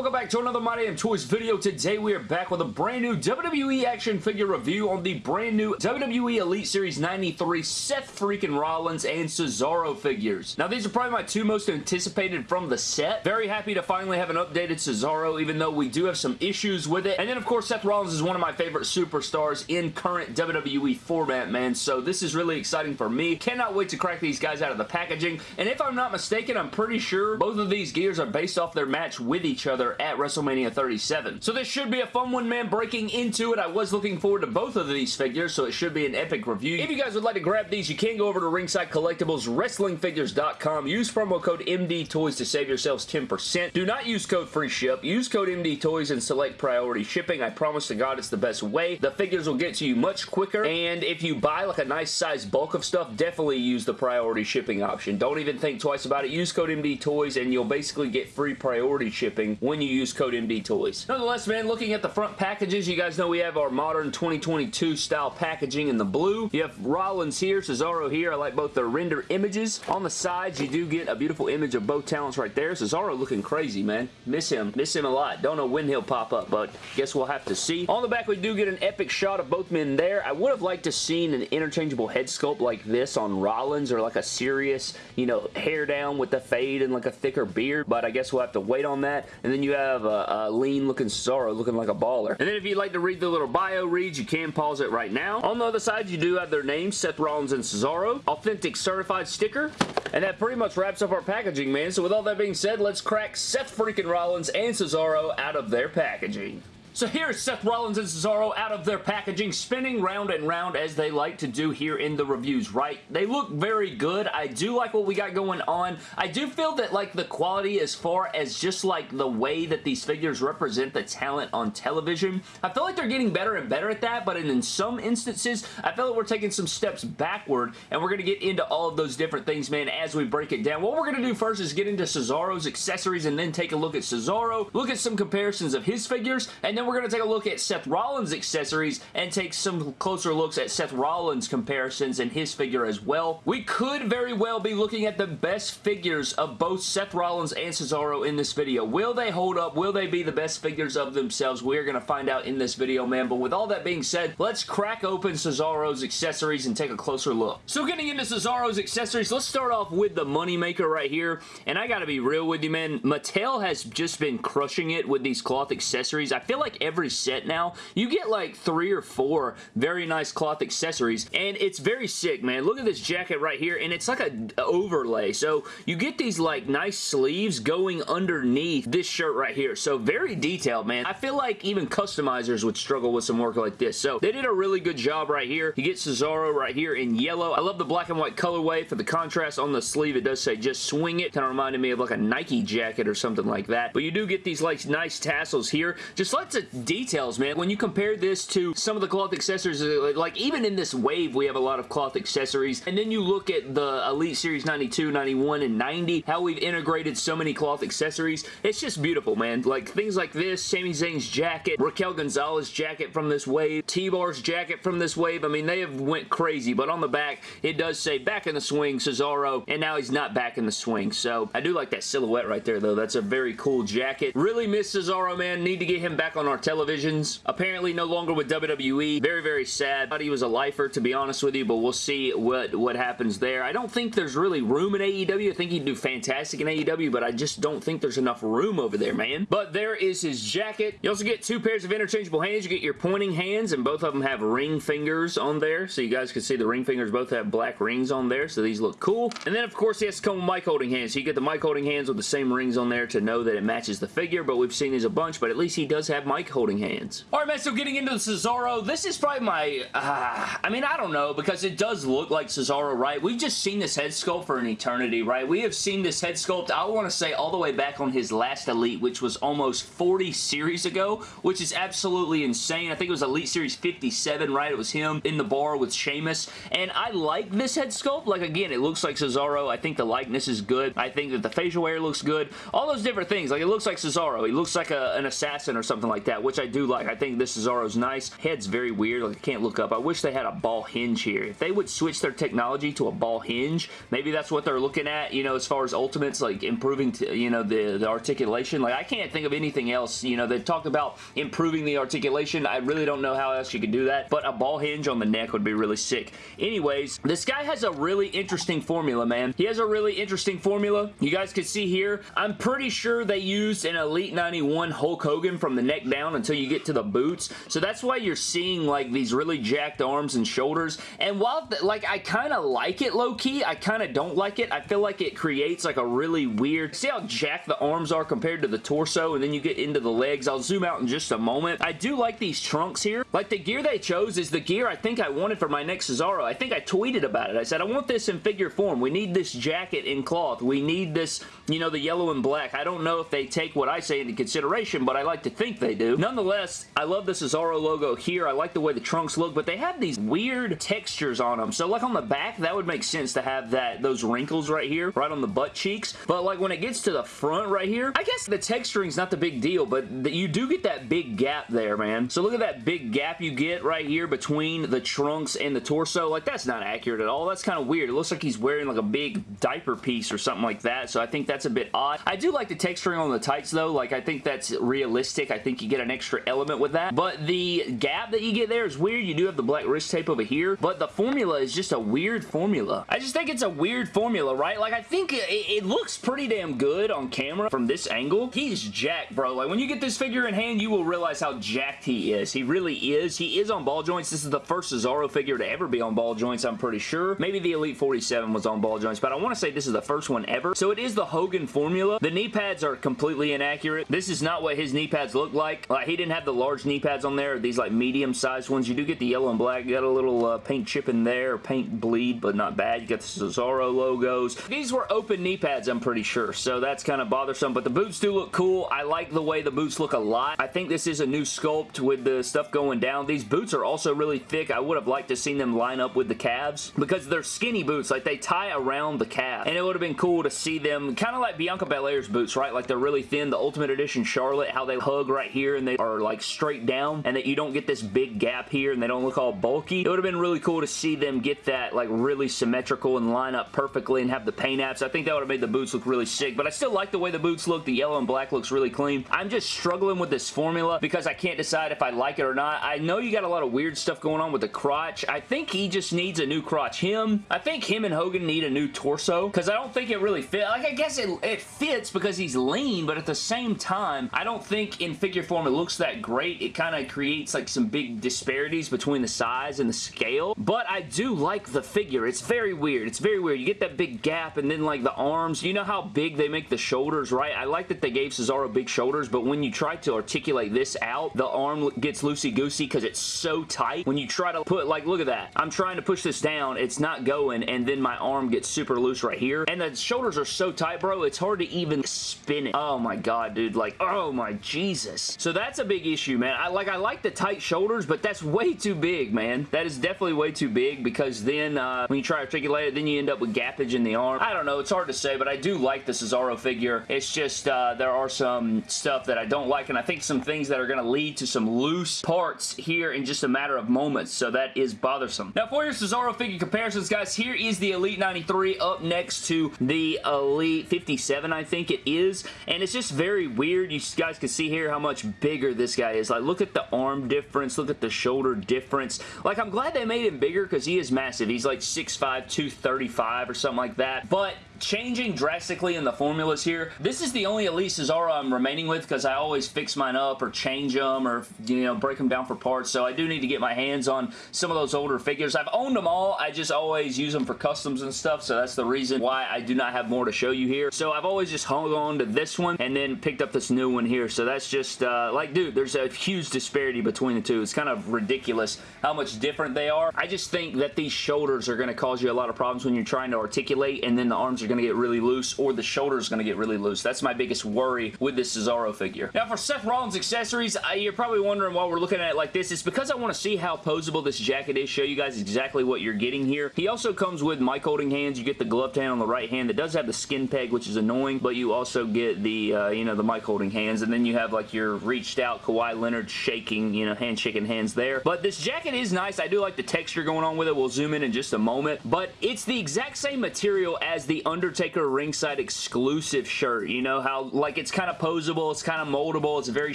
welcome back to another My Damn Toys video. Today we are back with a brand new WWE action figure review on the brand new WWE Elite Series 93 Seth freaking Rollins and Cesaro figures. Now these are probably my two most anticipated from the set. Very happy to finally have an updated Cesaro even though we do have some issues with it. And then of course Seth Rollins is one of my favorite superstars in current WWE format, man. So this is really exciting for me. Cannot wait to crack these guys out of the packaging. And if I'm not mistaken, I'm pretty sure both of these gears are based off their match with each other at WrestleMania 37. So this should be a fun one, man. Breaking into it, I was looking forward to both of these figures, so it should be an epic review. If you guys would like to grab these, you can go over to Ringside Collectibles, WrestlingFigures.com. Use promo code MD Toys to save yourselves 10%. Do not use code free ship. Use code MD Toys and select priority shipping. I promise to God it's the best way. The figures will get to you much quicker, and if you buy like a nice size bulk of stuff, definitely use the priority shipping option. Don't even think twice about it. Use code MD Toys, and you'll basically get free priority shipping when you use code MD Toys. Nonetheless, man, looking at the front packages, you guys know we have our modern 2022 style packaging in the blue. You have Rollins here, Cesaro here. I like both their render images. On the sides, you do get a beautiful image of both talents right there. Cesaro looking crazy, man. Miss him. Miss him a lot. Don't know when he'll pop up, but guess we'll have to see. On the back, we do get an epic shot of both men there. I would have liked to seen an interchangeable head sculpt like this on Rollins or like a serious, you know, hair down with the fade and like a thicker beard, but I guess we'll have to wait on that. And then you have a, a lean looking Cesaro looking like a baller. And then if you'd like to read the little bio reads, you can pause it right now. On the other side, you do have their names, Seth Rollins and Cesaro. Authentic certified sticker. And that pretty much wraps up our packaging, man. So with all that being said, let's crack Seth freaking Rollins and Cesaro out of their packaging. So here's Seth Rollins and Cesaro out of their packaging, spinning round and round as they like to do here in the reviews, right? They look very good. I do like what we got going on. I do feel that like the quality as far as just like the way that these figures represent the talent on television, I feel like they're getting better and better at that, but in, some instances, I feel like we're taking some steps backward, and we're going to get into all of those different things, man, as we break it down. What we're going to do first is get into Cesaro's accessories and then take a look at Cesaro, look at some comparisons of his figures, and then we're going to take a look at Seth Rollins' accessories and take some closer looks at Seth Rollins' comparisons and his figure as well. We could very well be looking at the best figures of both Seth Rollins and Cesaro in this video. Will they hold up? Will they be the best figures of themselves? We're going to find out in this video, man. But with all that being said, let's crack open Cesaro's accessories and take a closer look. So getting into Cesaro's accessories, let's start off with the Moneymaker right here. And I gotta be real with you, man. Mattel has just been crushing it with these cloth accessories. I feel like every set now, you get like three or four very nice cloth accessories, and it's very sick, man. Look at this jacket right here, and it's like a overlay. So you get these like nice sleeves going underneath this shirt right here. So very detailed, man. I feel like even customizers would struggle with some work like this. So they did a really good job right here. You get Cesaro right here in yellow. I love the black and white colorway for the contrast on the sleeve. It does say just swing it. Kind of reminded me of like a Nike jacket or something like that. But you do get these like nice tassels here. Just lots details, man. When you compare this to some of the cloth accessories, uh, like even in this wave, we have a lot of cloth accessories. And then you look at the Elite Series 92, 91, and 90, how we've integrated so many cloth accessories. It's just beautiful, man. Like things like this, Sami Zayn's jacket, Raquel Gonzalez jacket from this wave, T-Bar's jacket from this wave. I mean, they have went crazy, but on the back, it does say back in the swing, Cesaro, and now he's not back in the swing. So I do like that silhouette right there, though. That's a very cool jacket. Really miss Cesaro, man. Need to get him back on our televisions. Apparently no longer with WWE. Very, very sad. Thought he was a lifer, to be honest with you, but we'll see what, what happens there. I don't think there's really room in AEW. I think he'd do fantastic in AEW, but I just don't think there's enough room over there, man. But there is his jacket. You also get two pairs of interchangeable hands. You get your pointing hands, and both of them have ring fingers on there, so you guys can see the ring fingers both have black rings on there, so these look cool. And then, of course, he has to come with mic holding hands, so you get the mic holding hands with the same rings on there to know that it matches the figure, but we've seen these a bunch, but at least he does have mic holding hands. Alright, man, so getting into the Cesaro, this is probably my, uh, I mean, I don't know, because it does look like Cesaro, right? We've just seen this head sculpt for an eternity, right? We have seen this head sculpt, I want to say, all the way back on his last Elite, which was almost 40 series ago, which is absolutely insane. I think it was Elite Series 57, right? It was him in the bar with Sheamus, and I like this head sculpt. Like, again, it looks like Cesaro. I think the likeness is good. I think that the facial hair looks good. All those different things. Like, it looks like Cesaro. He looks like a, an assassin or something like that that, which I do like. I think this Cesaro's nice. Head's very weird. Like, I can't look up. I wish they had a ball hinge here. If they would switch their technology to a ball hinge, maybe that's what they're looking at, you know, as far as Ultimates, like improving, to, you know, the, the articulation. Like, I can't think of anything else. You know, they talked about improving the articulation. I really don't know how else you could do that, but a ball hinge on the neck would be really sick. Anyways, this guy has a really interesting formula, man. He has a really interesting formula. You guys can see here, I'm pretty sure they used an Elite 91 Hulk Hogan from the neck down until you get to the boots. So that's why you're seeing like these really jacked arms and shoulders. And while like I kind of like it low-key, I kind of don't like it. I feel like it creates like a really weird, see how jacked the arms are compared to the torso and then you get into the legs. I'll zoom out in just a moment. I do like these trunks here. Like the gear they chose is the gear I think I wanted for my next Cesaro. I think I tweeted about it. I said, I want this in figure form. We need this jacket in cloth. We need this, you know, the yellow and black. I don't know if they take what I say into consideration, but I like to think they do. Nonetheless, I love the Cesaro logo here. I like the way the trunks look, but they have these weird textures on them. So like on the back, that would make sense to have that those wrinkles right here, right on the butt cheeks. But like when it gets to the front right here, I guess the texturing's not the big deal, but the, you do get that big gap there, man. So look at that big gap you get right here between the trunks and the torso. Like that's not accurate at all. That's kind of weird. It looks like he's wearing like a big diaper piece or something like that. So I think that's a bit odd. I do like the texturing on the tights though. Like I think that's realistic. I think you get an extra element with that. But the gap that you get there is weird. You do have the black wrist tape over here. But the formula is just a weird formula. I just think it's a weird formula, right? Like I think it, it looks pretty damn good on camera from this angle. He's jacked, bro. Like when you get this figure in hand, you will realize how jacked he is. He really is. He is on ball joints. This is the first Cesaro figure to ever be on ball joints, I'm pretty sure. Maybe the Elite 47 was on ball joints, but I want to say this is the first one ever. So it is the Hogan formula. The knee pads are completely inaccurate. This is not what his knee pads look like. Like he didn't have the large knee pads on there. These like medium sized ones. You do get the yellow and black. You got a little uh, paint chip in there, paint bleed, but not bad. You got the Cesaro logos. These were open knee pads, I'm pretty sure, so that's kind of bothersome, but the boots do look cool. I like the way the boots look a lot. I think this is a new sculpt with the stuff going down. These boots are also really thick. I would have liked to seen them line up with the calves because they're skinny boots. Like, they tie around the calf, and it would have been cool to see them kind of like Bianca Belair's boots, right? Like, they're really thin. The Ultimate Edition Charlotte, how they hug right here, and they are, like, straight down, and that you don't get this big gap here, and they don't look all bulky. It would have been really cool to see them get that, like, really symmetrical and line up perfectly and have the paint apps. I think that would have made the boots look really sick, but I still like the way the boots look. The yellow and black looks really clean. I'm just struggling with this formula because I can't decide if I like it or not. I know you got a lot of weird stuff going on with the crotch. I think he just needs a new crotch. Him, I think him and Hogan need a new torso because I don't think it really fits. Like, I guess it, it fits because he's lean, but at the same time, I don't think in figure form it looks that great. It kind of creates like some big disparities between the size and the scale, but I do like the figure. It's very weird. It's very weird. You get that big gap and then like the arms. You know how big they make the shoulders, right? I like that they gave Cesaro big shoulders, but when you try to articulate this out, the arm gets loosey-goosey because it's so tight. When you try to put, like, look at that. I'm trying to push this down. It's not going, and then my arm gets super loose right here. And the shoulders are so tight, bro, it's hard to even spin it. Oh my god, dude. Like, oh my Jesus. So that's a big issue, man. I like I like the tight shoulders, but that's way too big, man. That is definitely way too big because then uh, when you try to articulate it, then you end up with gappage in the arm. I don't know. It's hard to say, but I do like the Cesaro figure. It's just uh, there are some stuff that I don't like, and I think some things that are going to lead to some loose parts here in just a matter of moments, so that is bothersome. Now, for your Cesaro figure comparisons, guys, here is the Elite 93 up next to the Elite 57, I think it is, and it's just very weird. You guys can see here how much bigger this guy is. Like, look at the arm difference. Look at the shoulder difference. Like, I'm glad they made him bigger because he is massive. He's like 6'5", 235 or something like that, but changing drastically in the formulas here. This is the only Elite Cesaro I'm remaining with because I always fix mine up or change them or, you know, break them down for parts. So I do need to get my hands on some of those older figures. I've owned them all. I just always use them for customs and stuff. So that's the reason why I do not have more to show you here. So I've always just hung on to this one and then picked up this new one here. So that's just, uh, like, dude, there's a huge disparity between the two. It's kind of ridiculous how much different they are. I just think that these shoulders are going to cause you a lot of problems when you're trying to articulate and then the arms are going to get really loose or the shoulder is going to get really loose. That's my biggest worry with this Cesaro figure. Now, for Seth Rollins accessories, you're probably wondering why we're looking at it like this. It's because I want to see how posable this jacket is, show you guys exactly what you're getting here. He also comes with mic holding hands. You get the gloved hand on the right hand that does have the skin peg, which is annoying, but you also get the, uh, you know, the mic holding hands, and then you have like your reached out Kawhi Leonard shaking, you know, hand shaking hands there. But this jacket is nice. I do like the texture going on with it. We'll zoom in in just a moment, but it's the exact same material as the Undertaker ringside exclusive shirt. You know how, like, it's kind of posable, it's kind of moldable, it's very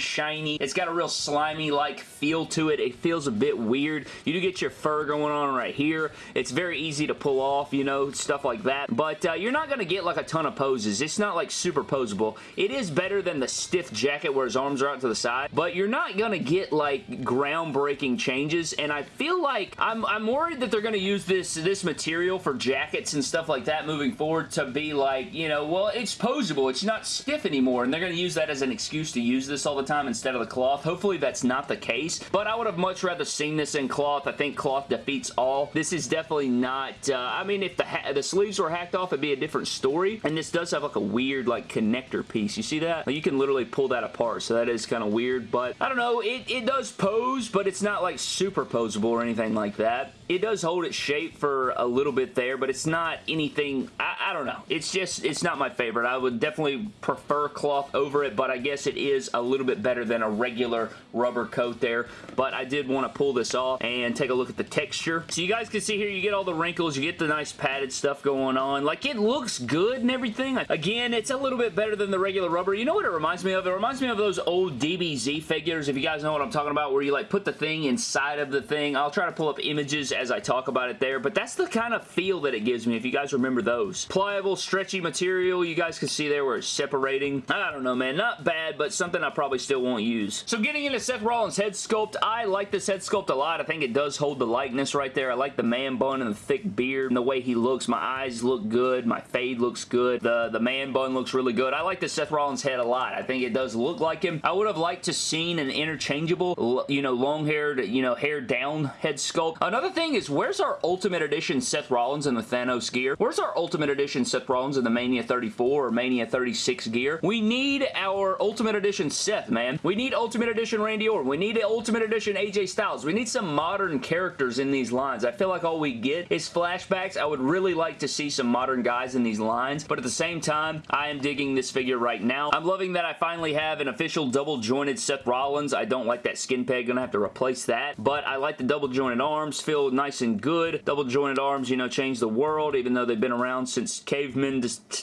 shiny, it's got a real slimy-like feel to it. It feels a bit weird. You do get your fur going on right here. It's very easy to pull off, you know, stuff like that, but uh, you're not going to get, like, a ton of poses. It's not, like, super posable. It is better than the stiff jacket where his arms are out to the side, but you're not going to get, like, groundbreaking changes, and I feel like I'm, I'm worried that they're going to use this, this material for jackets and stuff like that moving forward to be like, you know, well, it's posable. It's not stiff anymore, and they're going to use that as an excuse to use this all the time instead of the cloth. Hopefully that's not the case, but I would have much rather seen this in cloth. I think cloth defeats all. This is definitely not, uh, I mean, if the, the sleeves were hacked off, it'd be a different story, and this does have like a weird like connector piece. You see that? Like, you can literally pull that apart, so that is kind of weird, but I don't know. It, it does pose, but it's not like super posable or anything like that. It does hold its shape for a little bit there, but it's not anything, I, I, don't know. It's just, it's not my favorite. I would definitely prefer cloth over it, but I guess it is a little bit better than a regular rubber coat there, but I did want to pull this off and take a look at the texture. So you guys can see here, you get all the wrinkles, you get the nice padded stuff going on. Like, it looks good and everything. Again, it's a little bit better than the regular rubber. You know what it reminds me of? It reminds me of those old DBZ figures, if you guys know what I'm talking about, where you like put the thing inside of the thing. I'll try to pull up images as I talk about it there, but that's the kind of feel that it gives me if you guys remember those. Pliable, stretchy material, you guys can see there where it's separating. I don't know, man. Not bad, but something I probably still won't use. So getting into Seth Rollins' head sculpt, I like this head sculpt a lot. I think it does hold the likeness right there. I like the man bun and the thick beard and the way he looks. My eyes look good. My fade looks good. The, the man bun looks really good. I like the Seth Rollins head a lot. I think it does look like him. I would have liked to seen an interchangeable, you know, long-haired, you know, hair down head sculpt. Another thing is, where's our Ultimate Edition Seth Rollins in the Thanos gear? Where's our Ultimate Edition Seth Rollins in the Mania 34 or Mania 36 gear? We need our Ultimate Edition Seth, man. We need Ultimate Edition Randy Orton. We need Ultimate Edition AJ Styles. We need some modern characters in these lines. I feel like all we get is flashbacks. I would really like to see some modern guys in these lines, but at the same time, I am digging this figure right now. I'm loving that I finally have an official double jointed Seth Rollins. I don't like that skin peg. Gonna have to replace that, but I like the double jointed arms. Feel nice and good. Double jointed arms, you know, change the world, even though they've been around since caveman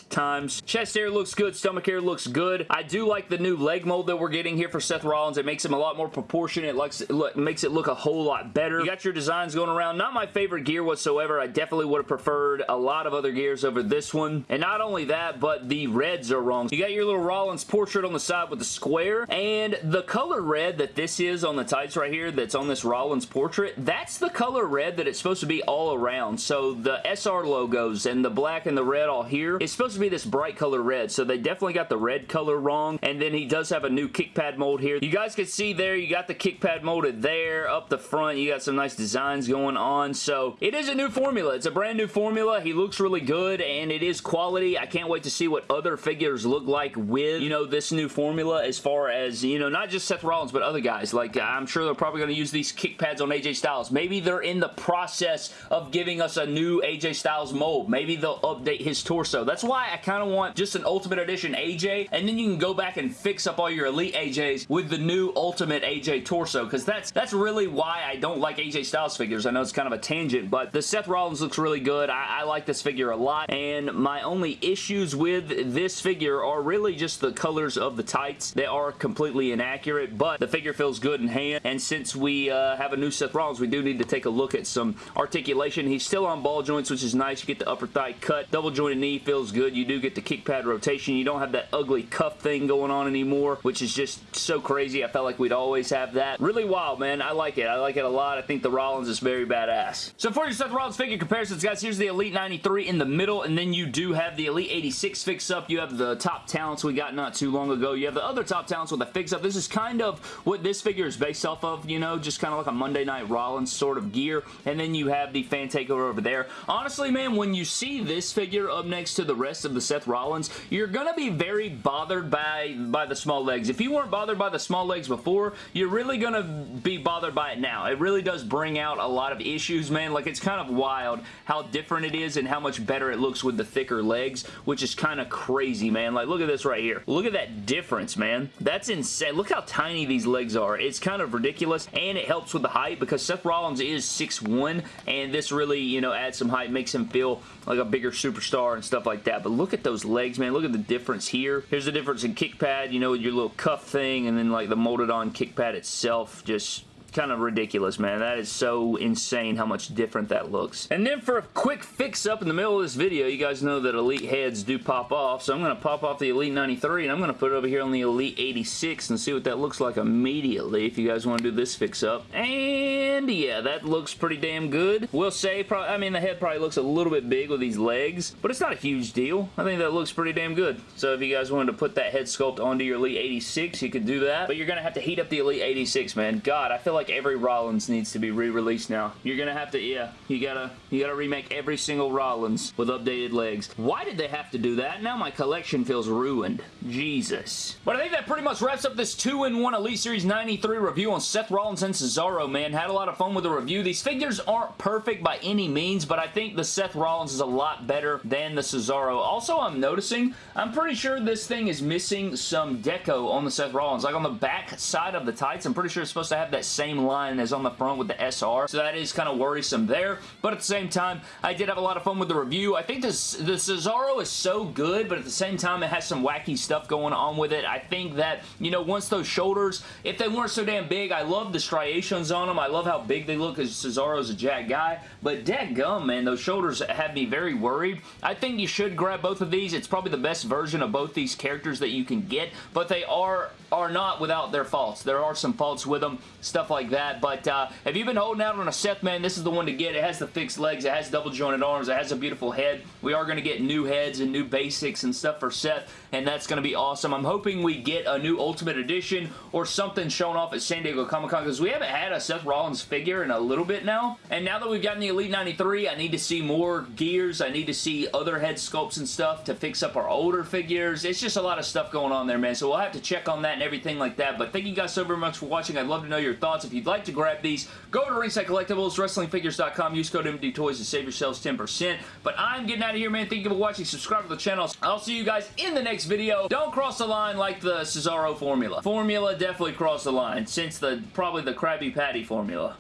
times. Chest hair looks good. Stomach hair looks good. I do like the new leg mold that we're getting here for Seth Rollins. It makes him a lot more proportionate. Looks, it makes it look a whole lot better. You got your designs going around. Not my favorite gear whatsoever. I definitely would have preferred a lot of other gears over this one. And not only that, but the reds are wrong. You got your little Rollins portrait on the side with the square, and the color red that this is on the tights right here that's on this Rollins portrait, that's the color red that it's supposed to be all around. So the SR logos and the black and the red all here, it's supposed to be this bright color red. So they definitely got the red color wrong. And then he does have a new kick pad mold here. You guys can see there, you got the kick pad molded there. Up the front, you got some nice designs going on. So it is a new formula. It's a brand new formula. He looks really good and it is quality. I can't wait to see what other figures look like with, you know, this new formula as far as, you know, not just Seth Rollins, but other guys. Like, I'm sure they're probably going to use these kick pads on AJ Styles. Maybe they're in the process of giving us a new AJ Styles mold. Maybe they'll update his torso. That's why I kind of want just an Ultimate Edition AJ, and then you can go back and fix up all your Elite AJs with the new Ultimate AJ torso, because that's, that's really why I don't like AJ Styles figures. I know it's kind of a tangent, but the Seth Rollins looks really good. I, I like this figure a lot, and my only issues with this figure are really just the colors of the tights. They are completely inaccurate, but the figure feels good in hand, and since we uh, have a new Seth Rollins, we do need to take a look at some articulation. He's still on ball joints, which is nice. You get the upper thigh cut. Double jointed knee feels good. You do get the kick pad rotation. You don't have that ugly cuff thing going on anymore, which is just so crazy. I felt like we'd always have that. Really wild, man. I like it. I like it a lot. I think the Rollins is very badass. So for your Seth Rollins figure comparisons, guys, here's the Elite 93 in the middle, and then you do have the Elite 86 fix up. You have the top talents we got not too long ago. You have the other top talents with a fix up. This is kind of what this figure is based off of, you know, just kind of like a Monday Night Rollins sort of gear. And then you have the fan takeover over there. Honestly, man, when you see this figure up next to the rest of the Seth Rollins, you're going to be very bothered by, by the small legs. If you weren't bothered by the small legs before, you're really going to be bothered by it now. It really does bring out a lot of issues, man. Like, it's kind of wild how different it is and how much better it looks with the thicker legs, which is kind of crazy, man. Like, look at this right here. Look at that difference, man. That's insane. Look how tiny these legs are. It's kind of ridiculous, and it helps with the height because Seth Rollins is 6'1", and this really, you know, adds some height, makes him feel like a bigger superstar and stuff like that. But look at those legs, man. Look at the difference here. Here's the difference in kick pad, you know, your little cuff thing, and then like the molded on kick pad itself. Just kind of ridiculous, man. That is so insane how much different that looks. And then for a quick fix-up in the middle of this video, you guys know that Elite heads do pop off, so I'm going to pop off the Elite 93, and I'm going to put it over here on the Elite 86 and see what that looks like immediately if you guys want to do this fix-up. And yeah, that looks pretty damn good. We'll say, probably, I mean, the head probably looks a little bit big with these legs, but it's not a huge deal. I think that looks pretty damn good. So if you guys wanted to put that head sculpt onto your Elite 86, you could do that, but you're going to have to heat up the Elite 86, man. God, I feel like every Rollins needs to be re-released now. You're gonna have to, yeah, you gotta, you gotta remake every single Rollins with updated legs. Why did they have to do that? Now my collection feels ruined. Jesus. But I think that pretty much wraps up this 2-in-1 Elite Series 93 review on Seth Rollins and Cesaro, man. Had a lot of fun with the review. These figures aren't perfect by any means, but I think the Seth Rollins is a lot better than the Cesaro. Also, I'm noticing, I'm pretty sure this thing is missing some deco on the Seth Rollins. Like on the back side of the tights, I'm pretty sure it's supposed to have that same line as on the front with the SR, so that is kind of worrisome there. But at the same time, I did have a lot of fun with the review. I think this, the Cesaro is so good, but at the same time, it has some wacky stuff going on with it. I think that, you know, once those shoulders, if they weren't so damn big, I love the striations on them. I love how big they look because Cesaro's a jack guy, but gum, man, those shoulders have me very worried. I think you should grab both of these. It's probably the best version of both these characters that you can get, but they are are not without their faults. There are some faults with them, stuff like that, but uh, if you've been holding out on a Seth, man, this is the one to get. It has the fixed legs, it has double jointed arms, it has a beautiful head. We are going to get new heads and new basics and stuff for Seth, and that's going to be awesome. I'm hoping we get a new Ultimate Edition or something shown off at San Diego Comic-Con because we haven't had a Seth Rollins figure in a little bit now, and now that we've gotten the Elite 93, I need to see more gears. I need to see other head sculpts and stuff to fix up our older figures. It's just a lot of stuff going on there, man, so we'll have to check on that and everything like that, but thank you guys so very much for watching. I'd love to know your thoughts. If you'd like to grab these, go to Ringside Collectibles, WrestlingFigures.com, use code MD Toys to save yourselves 10%, but I'm getting out of here, man. Thank you for watching. Subscribe to the channel. I'll see you guys in the next video. Don't cross the line like the Cesaro formula. Formula definitely crossed the line, since the probably the Krabby Patty formula.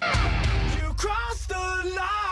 You crossed the line,